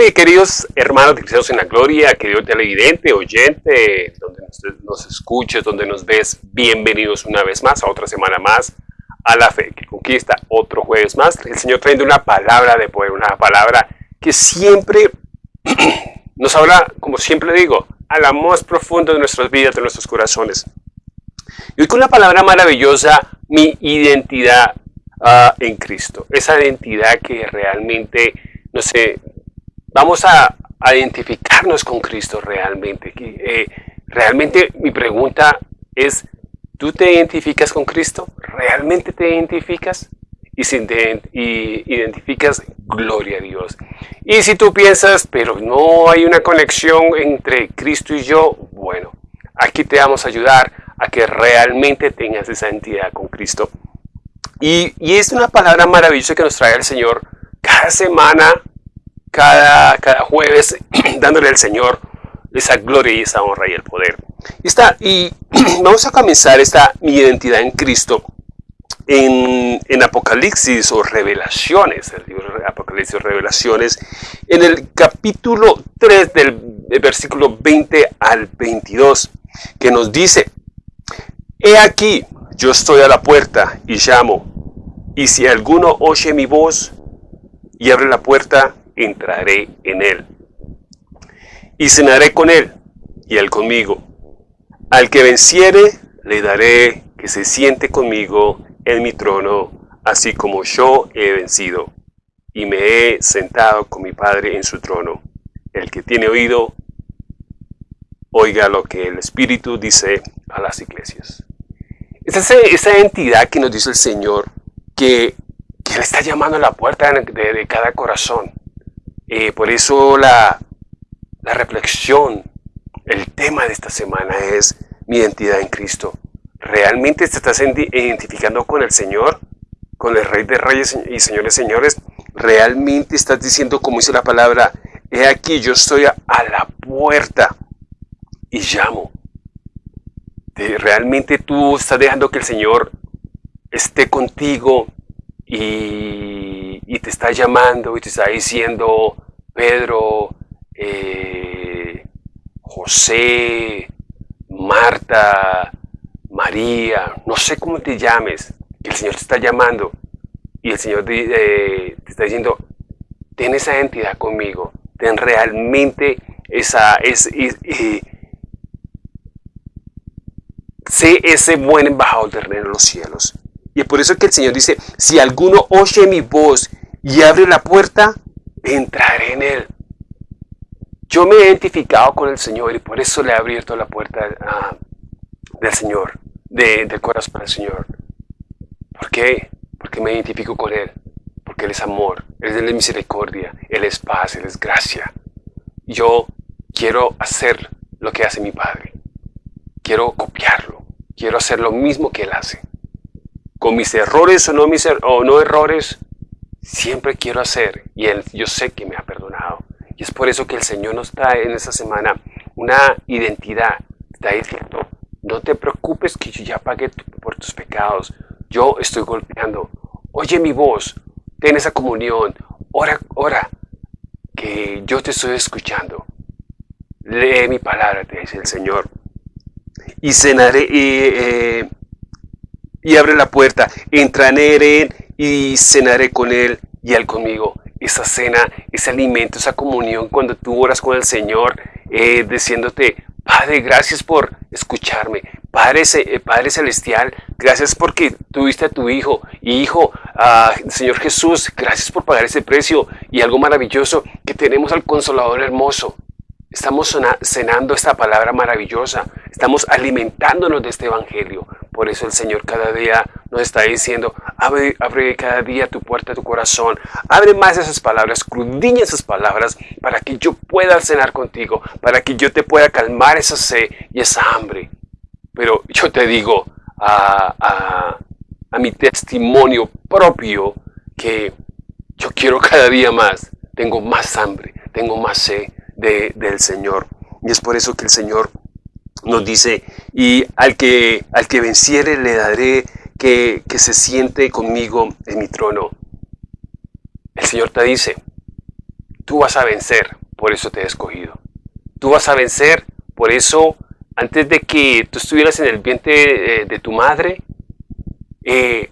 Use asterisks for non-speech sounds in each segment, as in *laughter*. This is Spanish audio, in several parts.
mis queridos hermanos de Cristo en la Gloria, querido televidente, oyente, donde nos, escuches, donde nos ves, bienvenidos una vez más a otra semana más a la fe que conquista, otro jueves más. El Señor trayendo una palabra de poder, una palabra que siempre *clears throat* nos habla, como siempre digo, a la más profundo de nuestras vidas, de nuestros corazones. Y hoy con una palabra maravillosa, mi identidad uh, en Cristo. Esa identidad que realmente, no sé, vamos a, a identificarnos con Cristo realmente. Eh, realmente mi pregunta es, ¿tú te identificas con Cristo? ¿Realmente te identificas? Y si te y identificas, gloria a Dios. Y si tú piensas, pero no hay una conexión entre Cristo y yo, bueno, aquí te vamos a ayudar a que realmente tengas esa identidad con Cristo. Y, y es una palabra maravillosa que nos trae el Señor cada semana cada, cada jueves *clears throat* dándole al Señor esa gloria y esa honra y el poder. Y, está, y *clears throat* vamos a comenzar esta mi identidad en Cristo en, en, Apocalipsis o Revelaciones, el libro de Apocalipsis o Revelaciones, en el capítulo 3 del, versículo 20 al 22, que nos dice, He aquí, yo estoy a la puerta y llamo, y si alguno oye mi voz y abre la puerta, entraré en él. Y cenaré con él, y él conmigo. Al que venciere, le daré que se siente conmigo en mi trono, así como yo he vencido, y me he sentado con mi Padre en su trono. El que tiene oído, oiga lo que el Espíritu dice a las iglesias. Es esa, entidad que nos dice el Señor, que, que le está llamando a la puerta de cada corazón. Eh, por eso la, la reflexión, el tema de esta semana es mi identidad en Cristo. ¿Realmente te estás identificando con el Señor? ¿Con el Rey de Reyes y Señores Señores? ¿Realmente estás diciendo, como dice la palabra, he aquí, yo estoy a, la puerta y llamo? ¿Realmente tú estás dejando que el Señor esté contigo y, y te está llamando y te está diciendo, Pedro, eh, José, Marta, María, no sé cómo te llames, que el Señor te está llamando y el Señor te, eh, está diciendo, ten esa identidad conmigo, ten realmente esa, es, eh, sé ese buen embajador de reino de los cielos. Y es por eso que el Señor dice, si alguno oye mi voz y abre la puerta, entraré en Él. Yo me he identificado con el Señor y por eso le he abierto la puerta ah, del Señor, de, del corazón el Señor. ¿Por qué? Porque me identifico con Él, porque Él es amor, Él es misericordia, Él es paz, Él es gracia. Yo quiero hacer lo que hace mi Padre. Quiero copiarlo. Quiero hacer lo mismo que Él hace. Con mis errores o no, mis er o no errores, siempre quiero hacer y Él, yo sé que me ha perdonado. Y es por eso que el Señor nos trae en esta semana una identidad. Está diciendo, no te preocupes que yo ya pagué por tus pecados. Yo estoy golpeando. Oye mi voz, ten esa comunión. Ora, ora, que yo te estoy escuchando. Lee mi palabra, te dice el Señor. Y cenaré, eh, y abre la puerta. Entraré en y cenaré con Él y Él conmigo. Esa cena, ese alimento, esa comunión cuando tú oras con el Señor, eh, diciéndote, Padre, gracias por escucharme. Padre, eh, Padre Celestial, gracias porque tuviste a tu Hijo. Hijo, ah, Señor Jesús, gracias por pagar ese precio. Y algo maravilloso, que tenemos al Consolador hermoso. Estamos cenando esta palabra maravillosa. Estamos alimentándonos de este Evangelio. Por eso el Señor cada día nos está diciendo, abre, cada día tu puerta, tu corazón. Abre más esas palabras, crudiña esas palabras para que yo pueda cenar contigo, para que yo te pueda calmar esa sed y esa hambre. Pero yo te digo a, a, a mi testimonio propio que yo quiero cada día más. Tengo más hambre, tengo más sed del Señor. Y es por eso que el Señor nos dice, y al que, al que venciere le daré que, que se siente conmigo en mi trono. El Señor te dice, tú vas a vencer, por eso te he escogido. Tú vas a vencer, por eso antes de que tú estuvieras en el vientre de, tu madre, eh,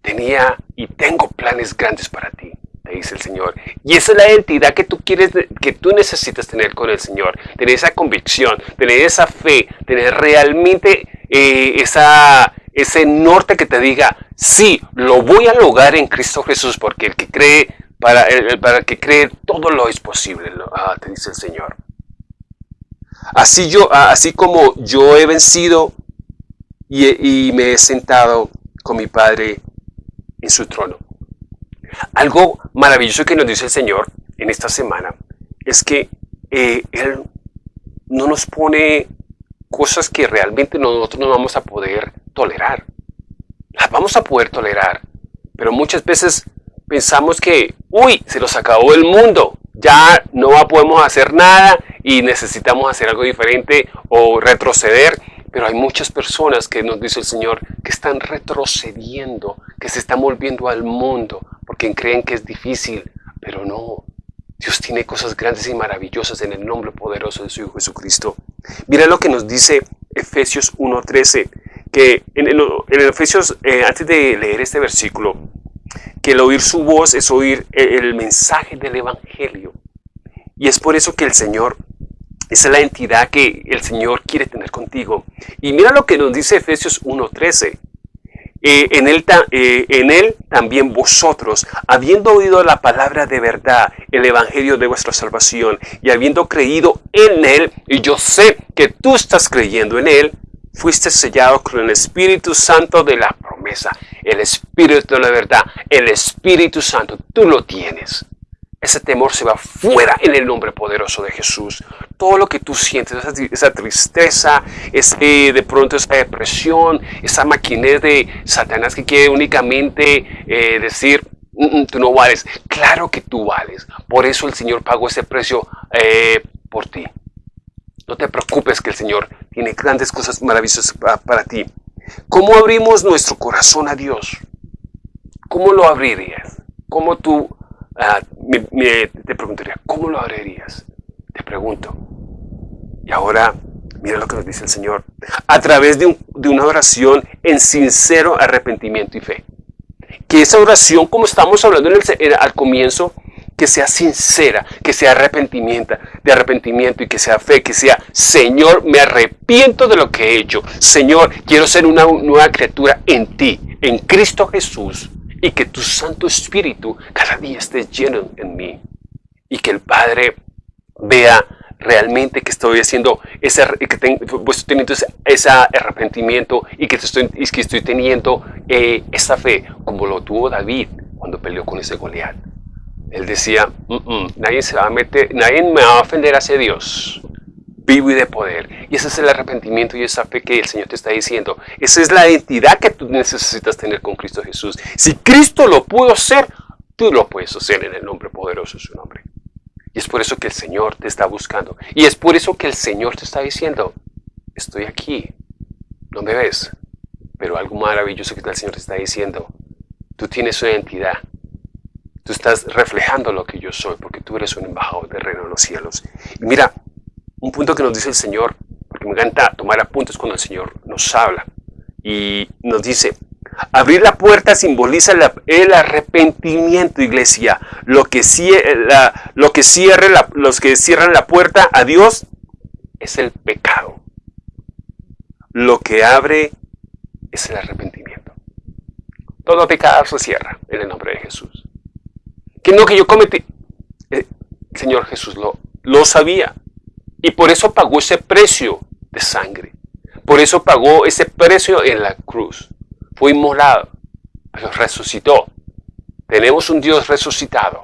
tenía y tengo planes grandes para ti, dice el Señor. Y esa es la identidad que tú quieres, que tú necesitas tener con el Señor. Tener esa convicción, tener esa fe, tener realmente eh, esa, ese norte que te diga, sí, lo voy a lograr en Cristo Jesús, porque el que cree, para el, para que cree, todo lo es posible, ah, te dice el Señor. Así, yo, ah, así como yo he vencido y, y me he sentado con mi Padre en su trono. Algo maravilloso que nos dice el Señor en esta semana es que eh, Él no nos pone cosas que realmente nosotros no vamos a poder tolerar. Las vamos a poder tolerar, pero muchas veces pensamos que, uy, se nos acabó el mundo, ya no podemos hacer nada y necesitamos hacer algo diferente o retroceder pero hay muchas personas que nos dice el Señor que están retrocediendo, que se están volviendo al mundo porque creen que es difícil, pero no. Dios tiene cosas grandes y maravillosas en el nombre poderoso de su Hijo Jesucristo. Mira lo que nos dice Efesios 1.13, que en, el, Efesios, eh, antes de leer este versículo, que el oír su voz es oír el mensaje del Evangelio. Y es por eso que el Señor esa es la entidad que el Señor quiere tener contigo. Y mira lo que nos dice Efesios 1.13. Eh, en, él, eh, en él también vosotros, habiendo oído la palabra de verdad, el evangelio de vuestra salvación, y habiendo creído en él, y yo sé que tú estás creyendo en él, fuiste sellado con el Espíritu Santo de la promesa, el Espíritu de la verdad, el Espíritu Santo, tú lo tienes. Ese temor se va fuera en el nombre poderoso de Jesús. Todo lo que tú sientes, esa, tristeza, ese, de pronto esa depresión, esa maquinez de Satanás que quiere únicamente eh, decir, mm, mm, tú no vales. Claro que tú vales. Por eso el Señor pagó ese precio eh, por ti. No te preocupes que el Señor tiene grandes cosas maravillosas para, para ti. ¿Cómo abrimos nuestro corazón a Dios? ¿Cómo lo abrirías? ¿Cómo tú Ah, te preguntaría, ¿cómo lo abrirías? Te pregunto. Y ahora, mira lo que nos dice el Señor. A través de, una oración en sincero arrepentimiento y fe. Que esa oración, como estamos hablando en el, al comienzo, que sea sincera, que sea arrepentimiento, de arrepentimiento y que sea fe, que sea, Señor, me arrepiento de lo que he hecho. Señor, quiero ser una nueva criatura en ti, en Cristo Jesús y que tu Santo Espíritu cada día esté lleno en mí y que el Padre vea realmente que estoy haciendo ese, que tengo, pues, teniendo ese arrepentimiento y que estoy, que estoy teniendo eh, esa fe como lo tuvo David cuando peleó con ese Goliat. Él decía, mm, nadie se va a meter, nadie me va a ofender hacia Dios vivo y de poder. Y ese es el arrepentimiento y esa fe que el Señor te está diciendo. Esa es la identidad que tú necesitas tener con Cristo Jesús. Si Cristo lo pudo hacer, tú lo puedes hacer en el nombre poderoso de su nombre. Y es por eso que el Señor te está buscando. Y es por eso que el Señor te está diciendo, estoy aquí, no me ves. Pero algo maravilloso que el Señor te está diciendo, tú tienes una identidad. Tú estás reflejando lo que yo soy, porque tú eres un embajador del reino de los cielos. Y mira, un punto que nos dice el Señor, porque me encanta tomar apuntes cuando el Señor nos habla, y nos dice, abrir la puerta simboliza el arrepentimiento, iglesia. Lo que, la, lo que cierre los que cierran la puerta a Dios es el pecado. Lo que abre es el arrepentimiento. Todo pecado se cierra en el nombre de Jesús. Que no que yo cometí. Eh, Señor Jesús lo, lo sabía. Y por eso pagó ese precio de sangre. Por eso pagó ese precio en la cruz. Fue inmolado, pero resucitó. Tenemos un Dios resucitado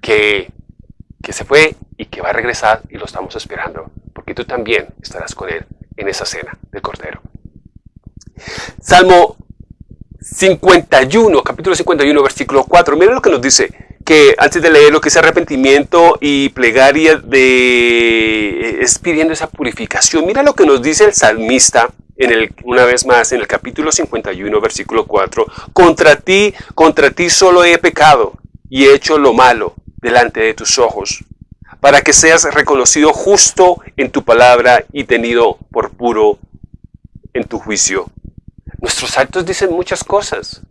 que, que se fue y que va a regresar y lo estamos esperando. Porque tú también estarás con Él en esa cena del Cordero. Salmo 51, capítulo 51, versículo 4. Mira lo que nos dice que antes de leer lo que es arrepentimiento y plegaria de es pidiendo esa purificación. Mira lo que nos dice el salmista en el, una vez más en el capítulo 51 versículo 4. Contra ti, contra ti solo he pecado y he hecho lo malo delante de tus ojos, para que seas reconocido justo en tu palabra y tenido por puro en tu juicio. Nuestros actos dicen muchas cosas.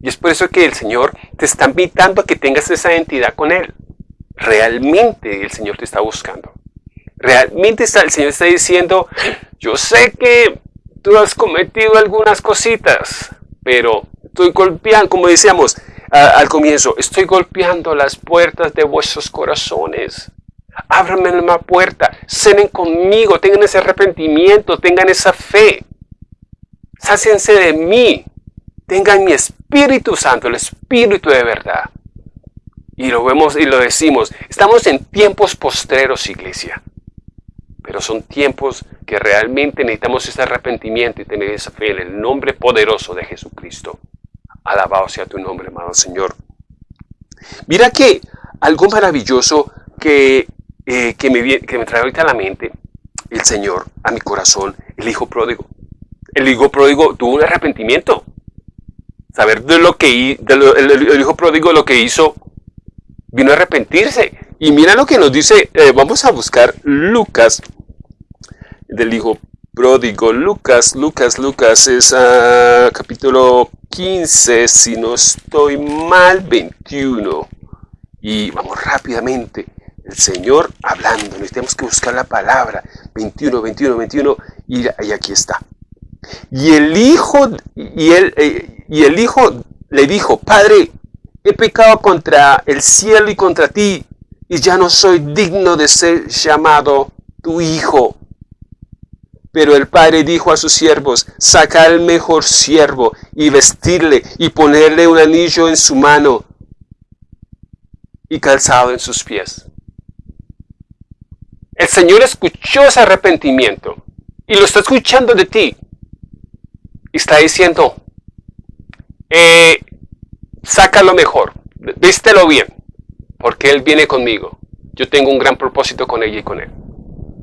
Y es por eso que el Señor te está invitando a que tengas esa identidad con Él. Realmente el Señor te está buscando. Realmente está, el Señor está diciendo, yo sé que tú has cometido algunas cositas, pero estoy golpeando, como decíamos al comienzo, estoy golpeando las puertas de vuestros corazones. Ábranme la puerta, cenen conmigo, tengan ese arrepentimiento, tengan esa fe. Sáciense de mí, tengan mi Espíritu Santo, el Espíritu de verdad. Y lo vemos y lo decimos, estamos en tiempos postreros, iglesia. Pero son tiempos que realmente necesitamos ese arrepentimiento y tener esa fe en el nombre poderoso de Jesucristo. Alabado sea tu nombre, amado Señor. Mira que algo maravilloso que, eh, que, me, que me trae ahorita a la mente, el Señor, a mi corazón, el Hijo pródigo. El Hijo pródigo tuvo un arrepentimiento. Saber de lo que el, Hijo pródigo lo que hizo, vino a arrepentirse. Y mira lo que nos dice, eh, vamos a buscar Lucas del hijo pródigo. Lucas, Lucas, Lucas es uh, capítulo 15, si no estoy mal, 21. Y vamos rápidamente. El Señor hablando, necesitamos que buscar la palabra. 21, 21, 21, y, aquí está. Y el hijo, y, él, eh, y el hijo le dijo, Padre, he pecado contra el cielo y contra ti, y ya no soy digno de ser llamado tu hijo. Pero el padre dijo a sus siervos, sacar el mejor siervo y vestirle y ponerle un anillo en su mano y calzado en sus pies. El Señor escuchó ese arrepentimiento y lo está escuchando de ti. Y está diciendo, eh, saca lo mejor, vístelo bien, porque Él viene conmigo. Yo tengo un gran propósito con ella y con Él.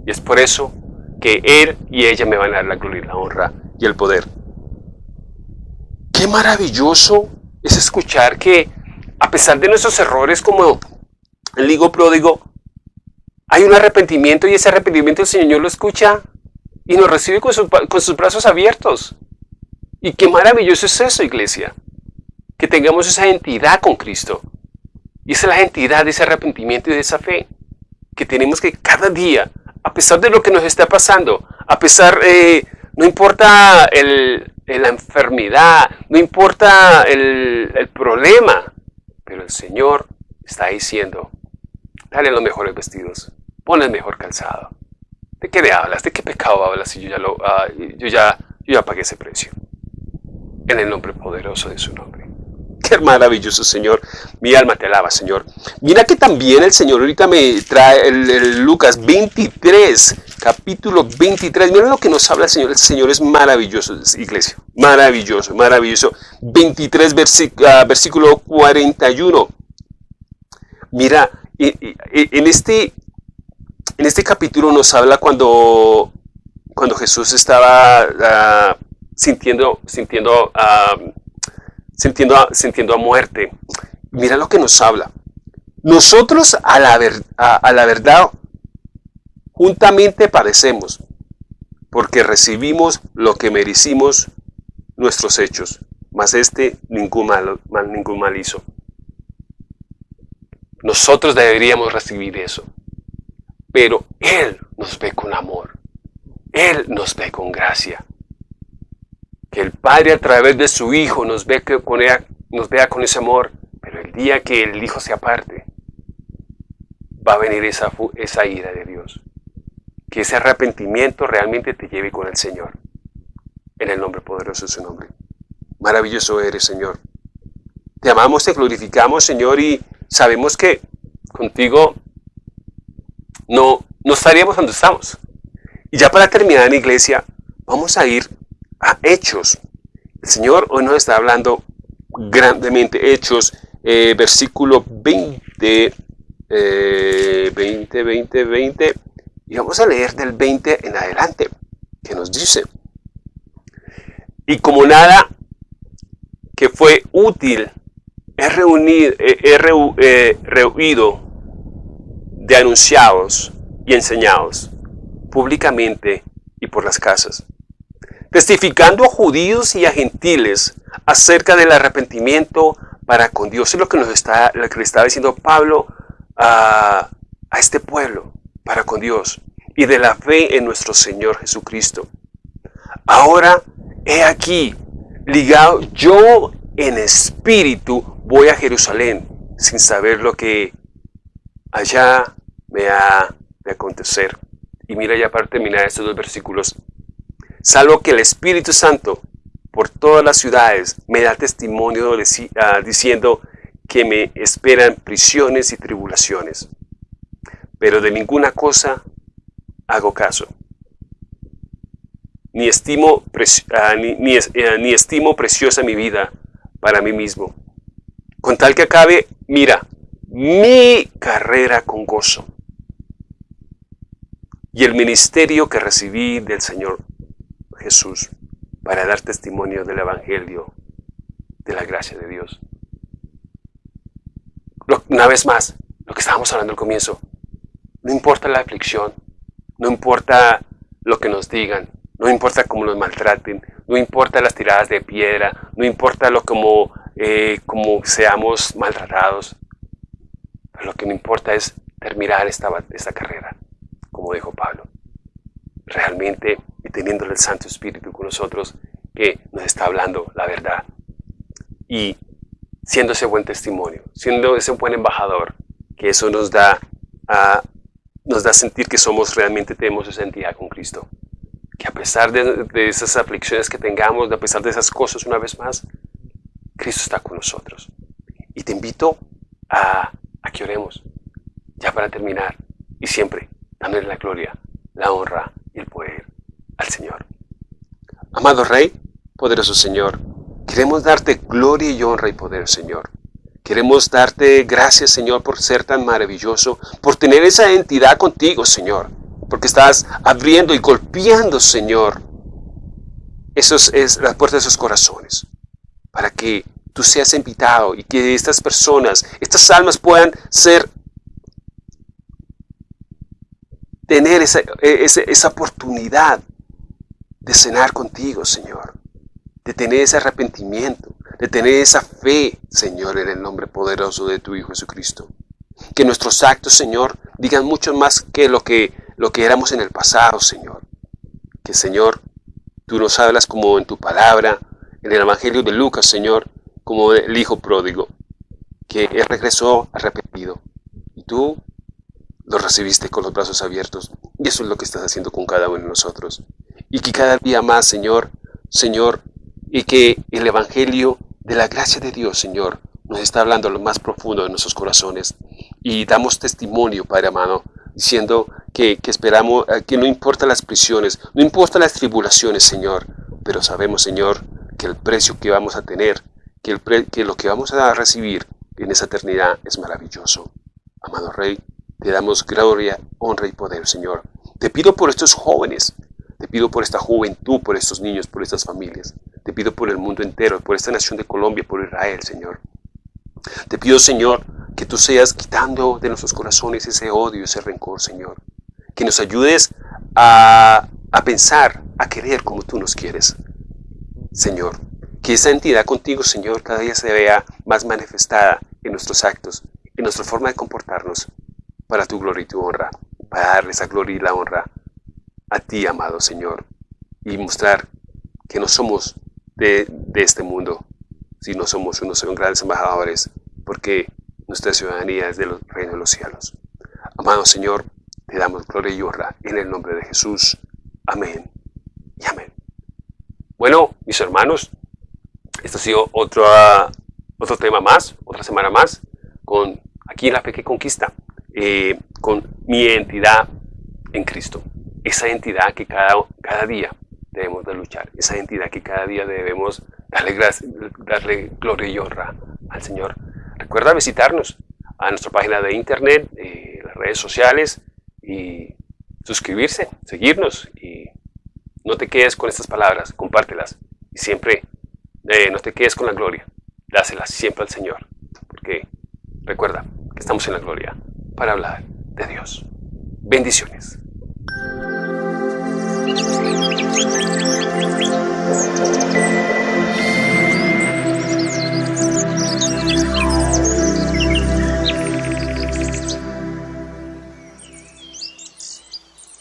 Y es por eso que Él y ella me van a dar la gloria, la honra y el poder. Qué maravilloso es escuchar que a pesar de nuestros errores como el higo pródigo, hay un arrepentimiento y ese arrepentimiento el Señor lo escucha y nos recibe con, con sus brazos abiertos. Y qué maravilloso es eso, iglesia. Que tengamos esa identidad con Cristo. Y esa es la identidad de ese arrepentimiento y de esa fe. Que tenemos que cada día a pesar de lo que nos está pasando, a pesar, eh, no importa la enfermedad, no importa el, el problema, pero el Señor está diciendo, dale los mejores vestidos, pon el mejor calzado. ¿De qué le hablas? ¿De qué pecado hablas si yo ya, lo, ah, yo ya, yo ya pagué ese precio? En el nombre poderoso de su nombre. Qué maravilloso, Señor. Mi alma te alaba, Señor. Mira que también el Señor ahorita me trae el, Lucas 23, capítulo 23. Mira lo que nos habla Señor. El Señor es maravilloso, iglesia. Maravilloso, maravilloso. 23, ah, versículo 41. Mira, en este, en este capítulo nos habla cuando, cuando Jesús estaba ah, sintiendo, sintiendo ah, sintiendo a, sintiendo a muerte. Mira lo que nos habla. Nosotros a la, a, la verdad juntamente padecemos, porque recibimos lo que merecimos nuestros hechos, mas este ningún mal, ningún mal hizo. Nosotros deberíamos recibir eso, pero Él nos ve con amor, Él nos ve con gracia el Padre a través de su Hijo nos, ve con vea con ese amor, pero el día que el Hijo se aparte, va a venir esa, esa ira de Dios. Que ese arrepentimiento realmente te lleve con el Señor. En el nombre poderoso de su nombre. Maravilloso eres, Señor. Te amamos, te glorificamos, Señor, y sabemos que contigo no, no estaríamos donde estamos. Y ya para terminar, en iglesia, vamos a ir a Hechos. El Señor hoy nos está hablando grandemente. Hechos, eh, versículo 20, 20, 20, 20. Y vamos a leer del 20 en adelante, que nos dice. Y como nada que fue útil he, reunido, eh, de anunciados y enseñados públicamente y por las casas, testificando a judíos y a gentiles acerca del arrepentimiento para con Dios. Es lo que nos está, lo que le estaba diciendo Pablo a, a este pueblo, para con Dios, y de la fe en nuestro Señor Jesucristo. Ahora, he aquí, ligado, yo en espíritu voy a Jerusalén, sin saber lo que allá me ha de acontecer. Y mira ya para terminar estos dos versículos. Salvo que el Espíritu Santo por todas las ciudades me da testimonio ah, diciendo que me esperan prisiones y tribulaciones. Pero de ninguna cosa hago caso. Ni estimo, ah, eh, ni estimo preciosa mi vida para mí mismo. Con tal que acabe, mira, mi carrera con gozo y el ministerio que recibí del Señor Jesús para dar testimonio del Evangelio, de la gracia de Dios. Una vez más, lo que estábamos hablando al comienzo, no importa la aflicción, no importa lo que nos digan, no importa cómo nos maltraten, no importa las tiradas de piedra, no importa lo como, eh, como seamos maltratados, lo que me importa es terminar esta, esta carrera como dijo Pablo. Realmente, y teniendo el Santo Espíritu con nosotros, que nos está hablando la verdad. Y siendo ese buen testimonio, siendo ese buen embajador, que eso nos da a, nos da sentir que somos realmente tenemos esa entidad con Cristo. Que a pesar de, de, esas aflicciones que tengamos, a pesar de esas cosas, una vez más, Cristo está con nosotros. Y te invito a, a que oremos, ya para terminar, y siempre dándole la gloria, la honra el poder al Señor. Amado Rey, poderoso Señor, queremos darte gloria y honra y poder, Señor. Queremos darte gracias, Señor, por ser tan maravilloso, por tener esa entidad contigo, Señor, porque estás abriendo y golpeando, Señor, esos, es, las puertas de esos corazones, para que tú seas invitado y que estas personas, estas almas puedan ser tener esa, e, esa, oportunidad de cenar contigo, Señor, de tener ese arrepentimiento, de tener esa fe, Señor, en el nombre poderoso de tu Hijo Jesucristo. Que nuestros actos, Señor, digan mucho más que lo que, lo que éramos en el pasado, Señor. Que, Señor, tú nos hablas como en tu palabra, en el Evangelio de Lucas, Señor, como el Hijo pródigo, que Él regresó arrepentido. Y tú lo recibiste con los brazos abiertos. Y eso es lo que estás haciendo con cada uno de nosotros. Y que cada día más, Señor, Señor, y que el Evangelio de la gracia de Dios, Señor, nos está hablando a lo más profundo de nuestros corazones. Y damos testimonio, Padre amado, diciendo que, esperamos, eh, que no importa las prisiones, no importa las tribulaciones, Señor, pero sabemos, Señor, que el precio que vamos a tener, que, el que lo que vamos a recibir en esa eternidad es maravilloso. Amado Rey, te damos gloria, honra y poder, Señor. Te pido por estos jóvenes, te pido por esta juventud, por estos niños, por estas familias. Te pido por el mundo entero, por esta nación de Colombia, por Israel, Señor. Te pido, Señor, que tú seas quitando de nuestros corazones ese odio, ese rencor, Señor. Que nos ayudes a, a pensar, a querer como tú nos quieres, Señor. Que esa entidad contigo, Señor, cada día se vea más manifestada en nuestros actos, en nuestra forma de comportarnos, para tu gloria y tu honra, para darle esa gloria y la honra a ti, amado Señor, y mostrar que no somos de, este mundo, sino somos unos grandes embajadores, porque nuestra ciudadanía es del reino de los cielos. Amado Señor, te damos gloria y honra en el nombre de Jesús. Amén y amén. Bueno, mis hermanos, esto ha sido otro, otro tema más, otra semana más, con aquí en la fe que conquista. Eh, con mi identidad en Cristo. Esa identidad que cada, cada día debemos de luchar. Esa identidad que cada día debemos darle, darle gloria y honra al Señor. Recuerda visitarnos a nuestra página de internet, eh, las redes sociales y suscribirse, seguirnos y no te quedes con estas palabras, compártelas y siempre eh, no te quedes con la gloria, dáselas siempre al Señor, porque recuerda que estamos en la gloria para hablar de Dios. Bendiciones.